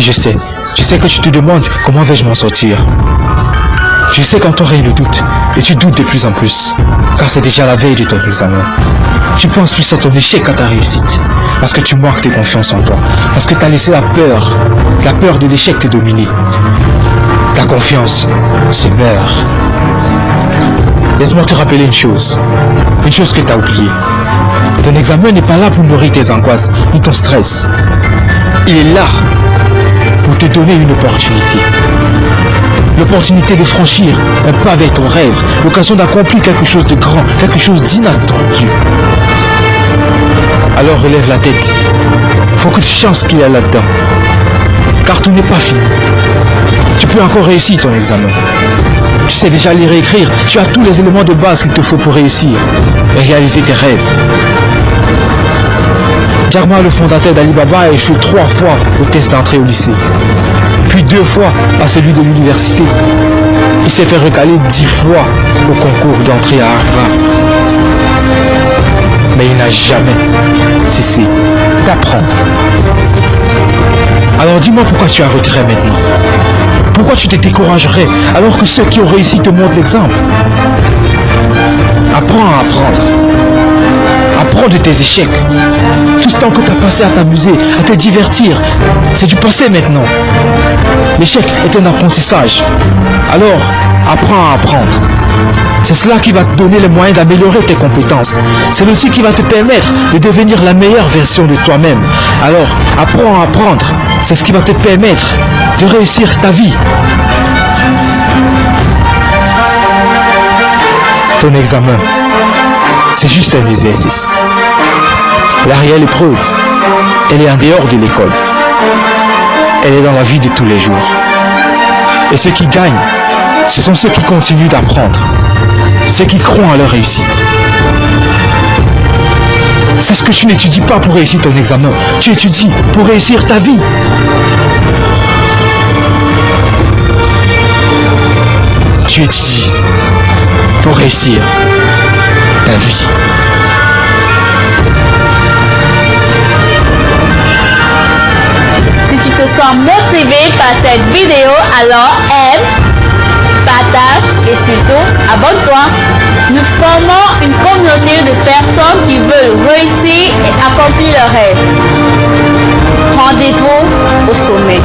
je sais. Je sais que tu te demandes comment vais-je m'en sortir. Je sais qu'en toi règne le doute, et tu doutes de plus en plus, car c'est déjà la veille de ton examen. Tu penses plus à ton échec qu'à ta réussite, parce que tu manques de confiance en toi, parce que tu as laissé la peur, la peur de l'échec te dominer. Ta confiance se meurt. Laisse-moi te rappeler une chose, une chose que tu as oubliée. Ton examen n'est pas là pour nourrir tes angoisses ni ton stress. Il est là pour te donner une opportunité. L'opportunité de franchir un pas vers ton rêve, l'occasion d'accomplir quelque chose de grand, quelque chose d'inattendu. Alors relève la tête. Faut que tu chances qu'il y a là-dedans. Car tout n'est pas fini. Tu peux encore réussir ton examen. Tu sais déjà lire et écrire. Tu as tous les éléments de base qu'il te faut pour réussir et réaliser tes rêves. Jarma, le fondateur d'Alibaba, a échoué trois fois au test d'entrée au lycée. Puis deux fois à celui de l'université. Il s'est fait recaler dix fois au concours d'entrée à Harvard. Mais il n'a jamais cessé d'apprendre. Alors dis-moi pourquoi tu as retiré maintenant? Pourquoi tu te découragerais alors que ceux qui ont réussi te montrent l'exemple? Apprends à apprendre. De tes échecs. Tout ce temps que tu as passé à t'amuser, à te divertir, c'est du passé maintenant. L'échec est un apprentissage. Alors, apprends à apprendre. C'est cela qui va te donner les moyens d'améliorer tes compétences. C'est aussi qui va te permettre de devenir la meilleure version de toi-même. Alors, apprends à apprendre. C'est ce qui va te permettre de réussir ta vie. Ton examen, c'est juste un exercice. La réelle épreuve, elle est en dehors de l'école. Elle est dans la vie de tous les jours. Et ceux qui gagnent, ce sont ceux qui continuent d'apprendre. Ceux qui croient à leur réussite. C'est ce que tu n'étudies pas pour réussir ton examen. Tu étudies pour réussir ta vie. Tu étudies pour réussir Si tu te sens motivé par cette vidéo, alors aime, partage et surtout abonne-toi. Nous formons une communauté de personnes qui veulent réussir et accomplir leurs rêves. Rendez-vous au sommet.